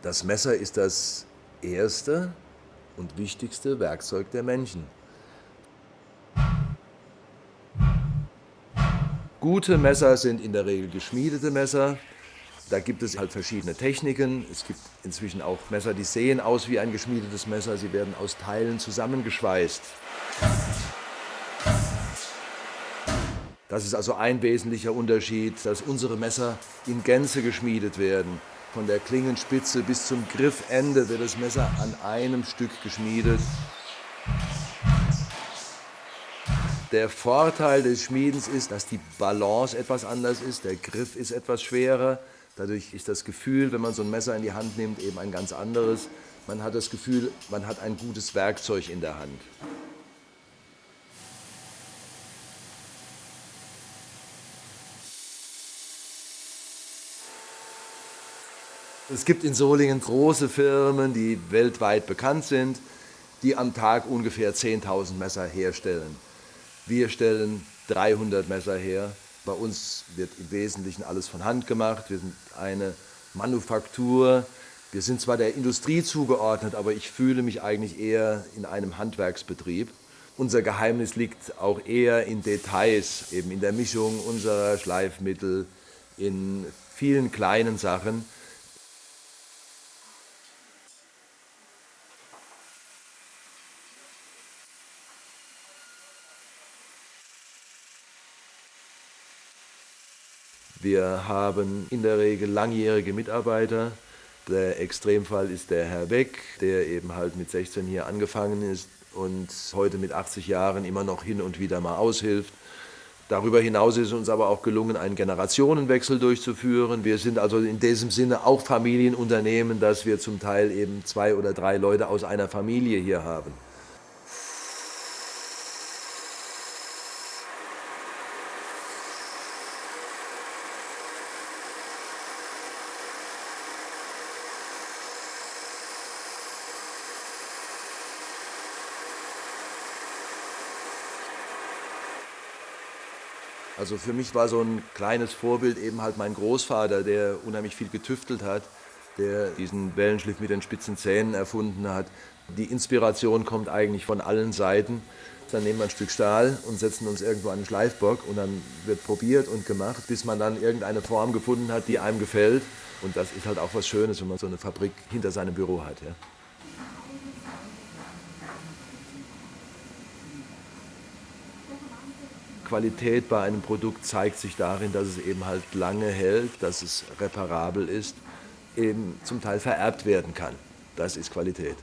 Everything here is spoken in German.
Das Messer ist das erste und wichtigste Werkzeug der Menschen. Gute Messer sind in der Regel geschmiedete Messer. Da gibt es halt verschiedene Techniken. Es gibt inzwischen auch Messer, die sehen aus wie ein geschmiedetes Messer. Sie werden aus Teilen zusammengeschweißt. Das ist also ein wesentlicher Unterschied, dass unsere Messer in Gänze geschmiedet werden. Von der Klingenspitze bis zum Griffende wird das Messer an einem Stück geschmiedet. Der Vorteil des Schmiedens ist, dass die Balance etwas anders ist, der Griff ist etwas schwerer. Dadurch ist das Gefühl, wenn man so ein Messer in die Hand nimmt, eben ein ganz anderes. Man hat das Gefühl, man hat ein gutes Werkzeug in der Hand. Es gibt in Solingen große Firmen, die weltweit bekannt sind, die am Tag ungefähr 10.000 Messer herstellen. Wir stellen 300 Messer her. Bei uns wird im Wesentlichen alles von Hand gemacht. Wir sind eine Manufaktur. Wir sind zwar der Industrie zugeordnet, aber ich fühle mich eigentlich eher in einem Handwerksbetrieb. Unser Geheimnis liegt auch eher in Details, eben in der Mischung unserer Schleifmittel, in vielen kleinen Sachen. Wir haben in der Regel langjährige Mitarbeiter. Der Extremfall ist der Herr Beck, der eben halt mit 16 hier angefangen ist und heute mit 80 Jahren immer noch hin und wieder mal aushilft. Darüber hinaus ist uns aber auch gelungen, einen Generationenwechsel durchzuführen. Wir sind also in diesem Sinne auch Familienunternehmen, dass wir zum Teil eben zwei oder drei Leute aus einer Familie hier haben. Also für mich war so ein kleines Vorbild eben halt mein Großvater, der unheimlich viel getüftelt hat, der diesen Wellenschliff mit den spitzen Zähnen erfunden hat. Die Inspiration kommt eigentlich von allen Seiten. Dann nehmen wir ein Stück Stahl und setzen uns irgendwo an den Schleifbock und dann wird probiert und gemacht, bis man dann irgendeine Form gefunden hat, die einem gefällt. Und das ist halt auch was Schönes, wenn man so eine Fabrik hinter seinem Büro hat. Ja. Qualität bei einem Produkt zeigt sich darin, dass es eben halt lange hält, dass es reparabel ist, eben zum Teil vererbt werden kann. Das ist Qualität.